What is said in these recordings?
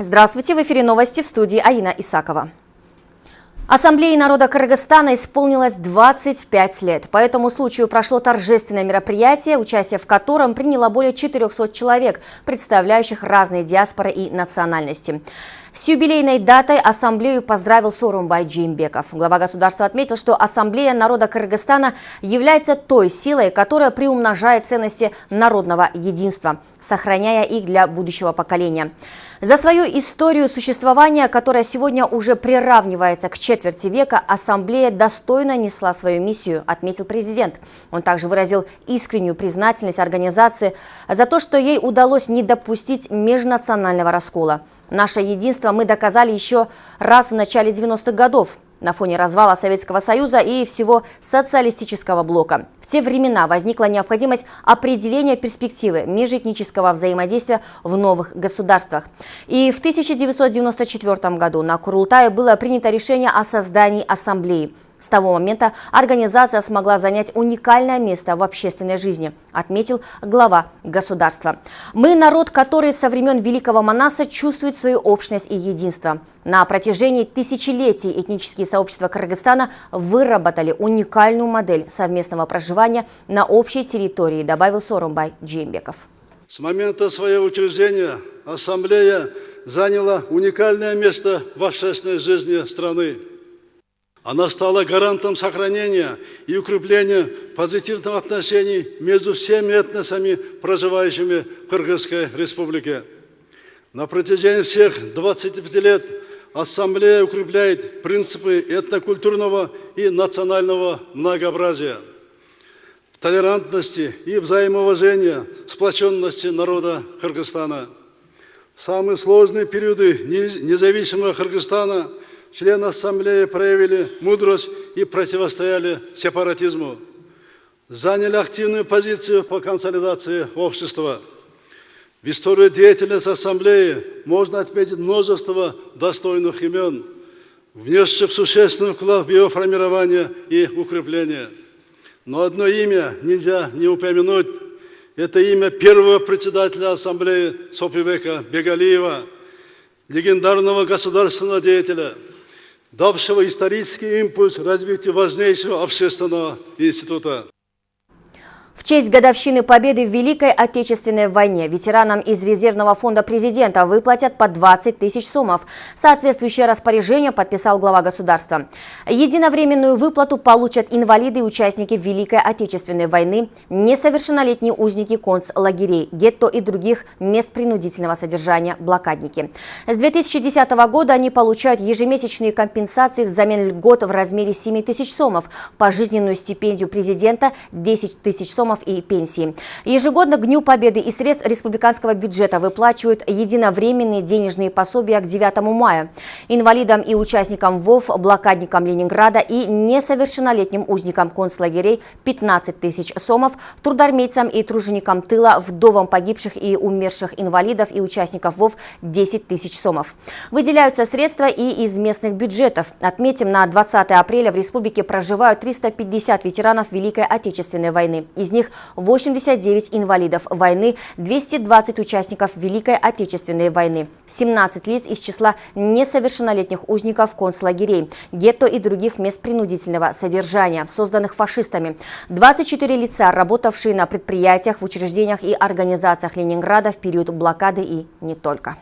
Здравствуйте, в эфире новости в студии Аина Исакова. Ассамблее народа Кыргызстана исполнилось 25 лет. По этому случаю прошло торжественное мероприятие, участие в котором приняло более 400 человек, представляющих разные диаспоры и национальности. С юбилейной датой Ассамблею поздравил Сорумбай Джеймбеков. Глава государства отметил, что Ассамблея народа Кыргызстана является той силой, которая приумножает ценности народного единства, сохраняя их для будущего поколения. За свою историю существования, которая сегодня уже приравнивается к четверти века, Ассамблея достойно несла свою миссию, отметил президент. Он также выразил искреннюю признательность организации за то, что ей удалось не допустить межнационального раскола. Наше единство мы доказали еще раз в начале 90-х годов на фоне развала Советского Союза и всего социалистического блока. В те времена возникла необходимость определения перспективы межэтнического взаимодействия в новых государствах. И в 1994 году на Курултае было принято решение о создании ассамблеи – с того момента организация смогла занять уникальное место в общественной жизни, отметил глава государства. Мы народ, который со времен Великого Манаса чувствует свою общность и единство. На протяжении тысячелетий этнические сообщества Кыргызстана выработали уникальную модель совместного проживания на общей территории, добавил Сорумбай Джеймбеков. С момента своего учреждения Ассамблея заняла уникальное место в общественной жизни страны. Она стала гарантом сохранения и укрепления позитивных отношений между всеми этносами, проживающими в Кыргызской республике. На протяжении всех 25 лет Ассамблея укрепляет принципы этнокультурного и национального многообразия, толерантности и взаимоуважения, сплоченности народа Кыргызстана. В самые сложные периоды независимого Кыргызстана – члены Ассамблеи проявили мудрость и противостояли сепаратизму, заняли активную позицию по консолидации общества. В истории деятельности Ассамблеи можно отметить множество достойных имен, внесших существенный вклад в ее формирование и укрепление. Но одно имя нельзя не упомянуть. Это имя первого председателя Ассамблеи Сопивека Бегалиева, легендарного государственного деятеля – давшего исторический импульс развитию важнейшего общественного института. В честь годовщины победы в Великой Отечественной войне ветеранам из резервного фонда президента выплатят по 20 тысяч сомов. Соответствующее распоряжение подписал глава государства. Единовременную выплату получат инвалиды и участники Великой Отечественной войны, несовершеннолетние узники концлагерей, гетто и других мест принудительного содержания, блокадники. С 2010 года они получают ежемесячные компенсации взамен льгот в размере 7 тысяч сомов, пожизненную стипендию президента 10 тысяч сомов сомов и пенсии. Ежегодно к Дню Победы из средств республиканского бюджета выплачивают единовременные денежные пособия к 9 мая. Инвалидам и участникам ВОВ, блокадникам Ленинграда и несовершеннолетним узникам концлагерей 15 тысяч сомов, трудармейцам и труженикам тыла, вдовам погибших и умерших инвалидов и участников ВОВ 10 тысяч сомов. Выделяются средства и из местных бюджетов. Отметим, на 20 апреля в республике проживают 350 ветеранов Великой Отечественной войны. Из них них 89 инвалидов войны, 220 участников Великой Отечественной войны, 17 лиц из числа несовершеннолетних узников концлагерей, гетто и других мест принудительного содержания, созданных фашистами, 24 лица, работавшие на предприятиях, в учреждениях и организациях Ленинграда в период блокады и не только.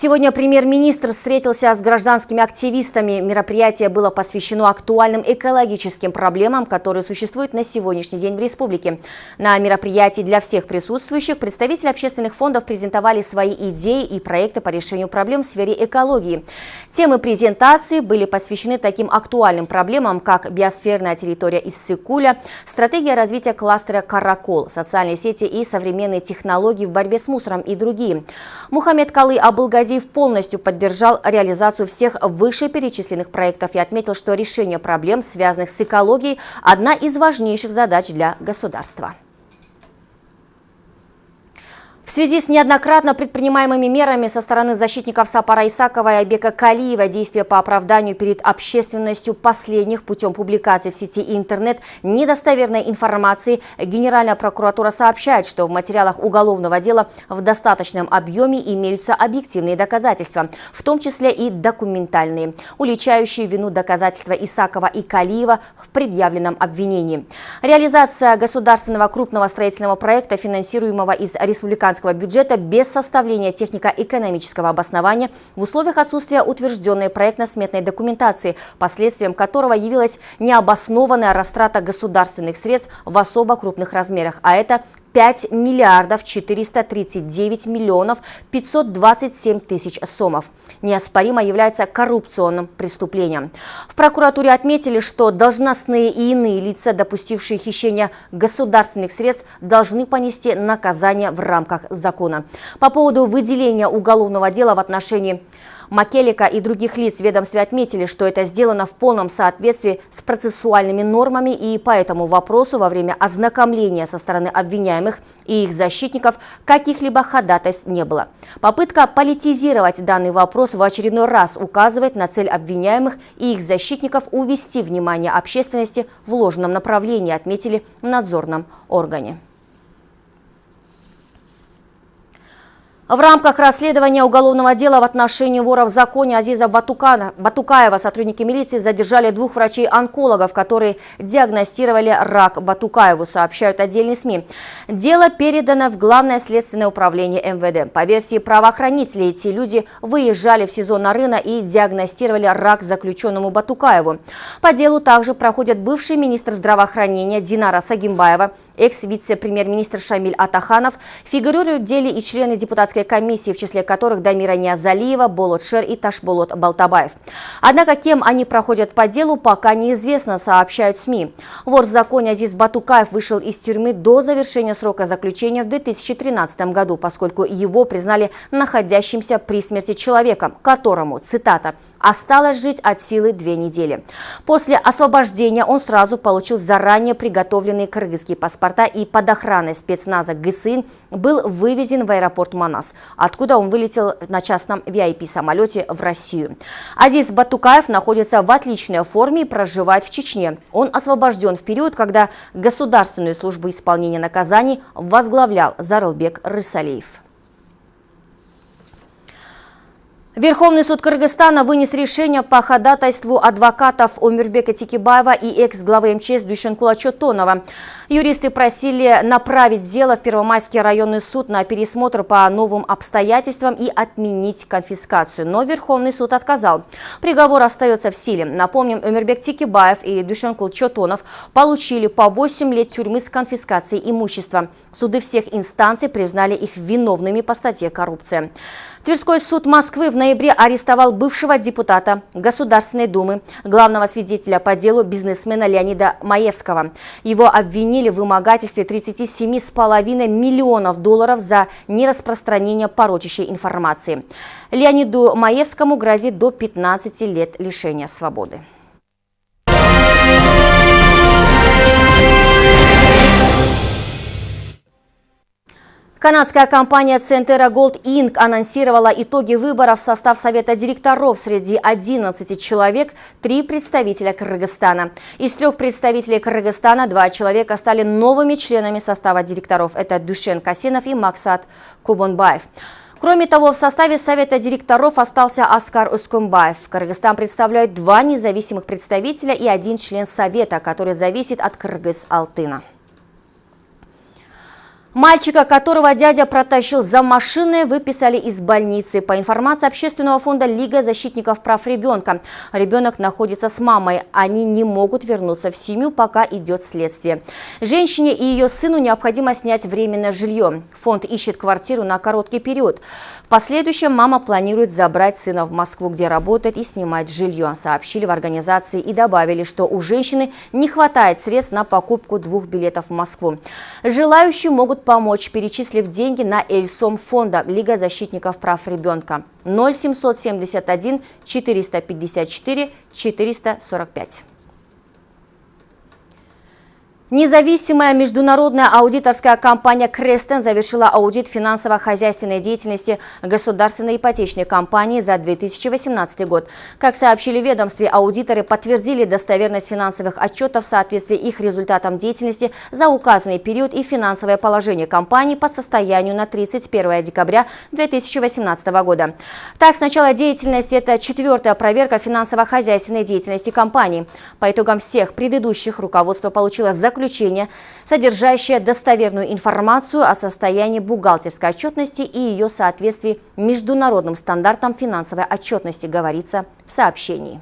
Сегодня премьер-министр встретился с гражданскими активистами. Мероприятие было посвящено актуальным экологическим проблемам, которые существуют на сегодняшний день в республике. На мероприятии для всех присутствующих представители общественных фондов презентовали свои идеи и проекты по решению проблем в сфере экологии. Темы презентации были посвящены таким актуальным проблемам, как биосферная территория Иссыкуля, стратегия развития кластера «Каракол», социальные сети и современные технологии в борьбе с мусором и другие. Мухаммед Калы Абылгази Абхазиев полностью поддержал реализацию всех вышеперечисленных проектов и отметил, что решение проблем, связанных с экологией, одна из важнейших задач для государства. В связи с неоднократно предпринимаемыми мерами со стороны защитников Сапара Исакова и Айбека Калиева действия по оправданию перед общественностью последних путем публикации в сети интернет недостоверной информации, Генеральная прокуратура сообщает, что в материалах уголовного дела в достаточном объеме имеются объективные доказательства, в том числе и документальные, уличающие вину доказательства Исакова и Калиева в предъявленном обвинении. Реализация государственного крупного строительного проекта, финансируемого из республиканского республиканского бюджета без составления технико-экономического обоснования в условиях отсутствия утвержденной проектно-сметной документации, последствием которого явилась необоснованная растрата государственных средств в особо крупных размерах, а это 5 миллиардов 439 миллионов 527 тысяч сомов. Неоспоримо является коррупционным преступлением. В прокуратуре отметили, что должностные и иные лица, допустившие хищение государственных средств, должны понести наказание в рамках закона. По поводу выделения уголовного дела в отношении Макелика и других лиц ведомстве отметили, что это сделано в полном соответствии с процессуальными нормами и по этому вопросу во время ознакомления со стороны обвиняемых и их защитников каких-либо ходатайств не было. Попытка политизировать данный вопрос в очередной раз указывает на цель обвиняемых и их защитников увести внимание общественности в ложном направлении, отметили в надзорном органе. В рамках расследования уголовного дела в отношении вора в законе Азиза Батукана, Батукаева сотрудники милиции задержали двух врачей-онкологов, которые диагностировали рак Батукаеву, сообщают отдельные СМИ. Дело передано в Главное следственное управление МВД. По версии правоохранителей, эти люди выезжали в сезон Нарына и диагностировали рак заключенному Батукаеву. По делу также проходят бывший министр здравоохранения Динара Сагимбаева, экс-вице-премьер-министр Шамиль Атаханов, фигурируют в деле и члены депутатской Венецианской комиссии, в числе которых Дамира Ниазалиева, Болот Шер и Ташболот Балтабаев. Однако кем они проходят по делу, пока неизвестно, сообщают СМИ. Вор в законе Азиз Батукаев вышел из тюрьмы до завершения срока заключения в 2013 году, поскольку его признали находящимся при смерти человеком, которому, цитата, Осталось жить от силы две недели. После освобождения он сразу получил заранее приготовленные кыргызские паспорта и под охраной спецназа ГСИН был вывезен в аэропорт Манас, откуда он вылетел на частном VIP-самолете в Россию. Азиз Батукаев находится в отличной форме и проживает в Чечне. Он освобожден в период, когда Государственную службу исполнения наказаний возглавлял Зарылбек Рысалеев. Верховный суд Кыргызстана вынес решение по ходатайству адвокатов Омирбека Тикибаева и экс-главы МЧС Душенкула Чотонова. Юристы просили направить дело в Первомайский районный суд на пересмотр по новым обстоятельствам и отменить конфискацию. Но Верховный суд отказал. Приговор остается в силе. Напомним, Омирбек Тикибаев и Душенкул Чотонов получили по 8 лет тюрьмы с конфискацией имущества. Суды всех инстанций признали их виновными по статье «Коррупция». Тверской суд Москвы в ноябре арестовал бывшего депутата Государственной Думы, главного свидетеля по делу бизнесмена Леонида Маевского. Его обвинили в вымогательстве 37,5 миллионов долларов за нераспространение порочащей информации. Леониду Маевскому грозит до 15 лет лишения свободы. Канадская компания Centera Gold Inc. анонсировала итоги выборов в состав Совета директоров. Среди 11 человек – три представителя Кыргызстана. Из трех представителей Кыргызстана два человека стали новыми членами состава директоров. Это Душен Касинов и Максат Кубонбаев. Кроме того, в составе Совета директоров остался Аскар Ускумбаев. Кыргызстан представляет два независимых представителя и один член Совета, который зависит от Кыргыз-Алтына. Мальчика, которого дядя протащил за машиной, выписали из больницы. По информации общественного фонда Лига защитников прав ребенка, ребенок находится с мамой. Они не могут вернуться в семью, пока идет следствие. Женщине и ее сыну необходимо снять временное жилье. Фонд ищет квартиру на короткий период. В последующем мама планирует забрать сына в Москву, где работает, и снимать жилье. Сообщили в организации и добавили, что у женщины не хватает средств на покупку двух билетов в Москву. Желающие могут помочь, перечислив деньги на Эльсом фонда Лига защитников прав ребенка 0771 454 445. Независимая международная аудиторская компания Крестен завершила аудит финансово-хозяйственной деятельности государственной ипотечной компании за 2018 год. Как сообщили ведомстве, аудиторы подтвердили достоверность финансовых отчетов в соответствии их результатам деятельности за указанный период и финансовое положение компании по состоянию на 31 декабря 2018 года. Так, с начала деятельности это четвертая проверка финансово-хозяйственной деятельности компании. По итогам всех предыдущих руководство получило заключение заключение, содержащее достоверную информацию о состоянии бухгалтерской отчетности и ее соответствии международным стандартам финансовой отчетности, говорится в сообщении.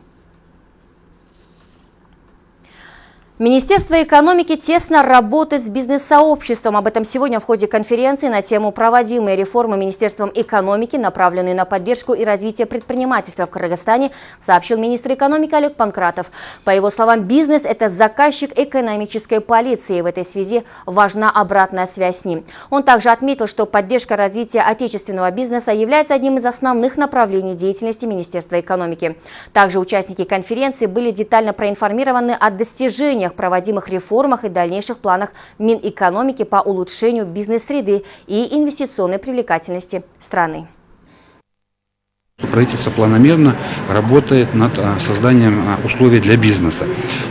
Министерство экономики тесно работает с бизнес-сообществом. Об этом сегодня в ходе конференции на тему «Проводимые реформы Министерством экономики, направленные на поддержку и развитие предпринимательства в Кыргызстане», сообщил министр экономики Олег Панкратов. По его словам, бизнес – это заказчик экономической полиции. В этой связи важна обратная связь с ним. Он также отметил, что поддержка развития отечественного бизнеса является одним из основных направлений деятельности Министерства экономики. Также участники конференции были детально проинформированы о достижениях решениях, проводимых реформах и дальнейших планах Минэкономики по улучшению бизнес-среды и инвестиционной привлекательности страны. Правительство планомерно работает над а, созданием а, условий для бизнеса.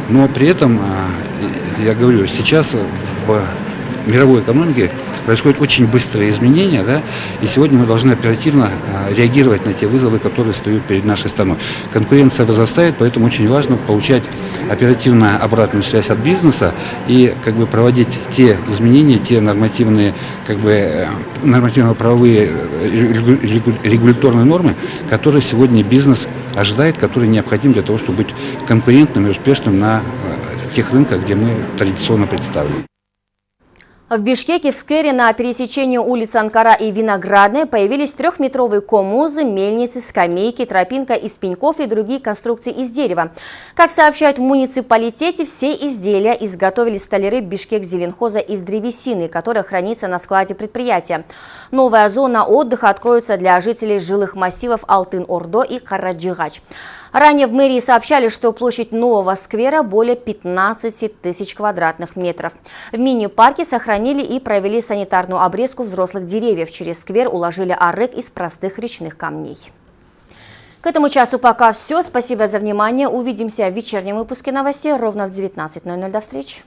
Но при этом, а, я говорю, сейчас в мировой экономике происходят очень быстрые изменения, да, и сегодня мы должны оперативно а, реагировать на те вызовы, которые стоят перед нашей страной. Конкуренция возрастает, поэтому очень важно получать оперативно обратную связь от бизнеса и как бы проводить те изменения, те нормативные, как бы э, нормативно-правовые э, регуляторные нормы, которые сегодня бизнес ожидает, которые необходимы для того, чтобы быть конкурентным и успешным на э, тех рынках, где мы традиционно представлены. В Бишкеке в сквере на пересечении улиц Анкара и Виноградной появились трехметровые комузы, мельницы, скамейки, тропинка из пеньков и другие конструкции из дерева. Как сообщают в муниципалитете, все изделия изготовили столяры Бишкек Зеленхоза из древесины, которая хранится на складе предприятия. Новая зона отдыха откроется для жителей жилых массивов Алтын-Ордо и Караджигач. Ранее в мэрии сообщали, что площадь нового сквера более 15 тысяч квадратных метров. В мини-парке сохранили и провели санитарную обрезку взрослых деревьев. Через сквер уложили арык из простых речных камней. К этому часу пока все. Спасибо за внимание. Увидимся в вечернем выпуске новостей ровно в 19.00. До встречи.